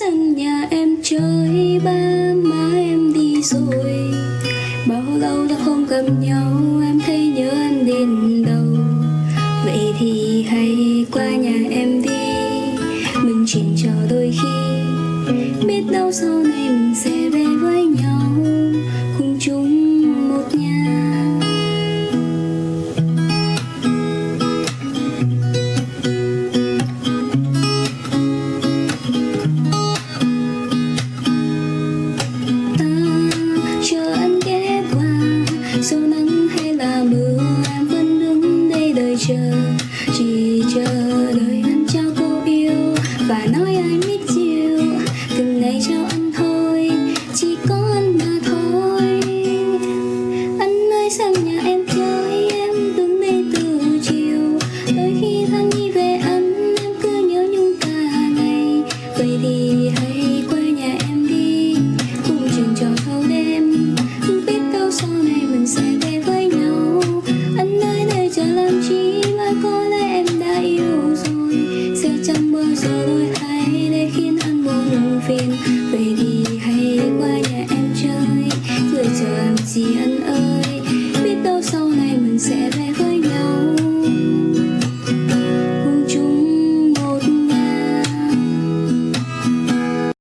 sân nhà em chơi ba, má em đi rồi. Bao lâu đã không gặp nhau, em thấy nhớ anh đến đâu. Vậy thì hãy qua nhà em đi, mình chuyện trò đôi khi. Biết đâu sau này mình sẽ về với nhau. Dù nắng hay là mưa, em vẫn đứng đây đợi chờ. Chỉ chờ đợi anh trao câu yêu và nói I miss you từng ngày trao buồn phiền vậy thì hãy qua nhà em chơi rồi chờ làm gì anh ơi. Biết đâu sau này mình sẽ về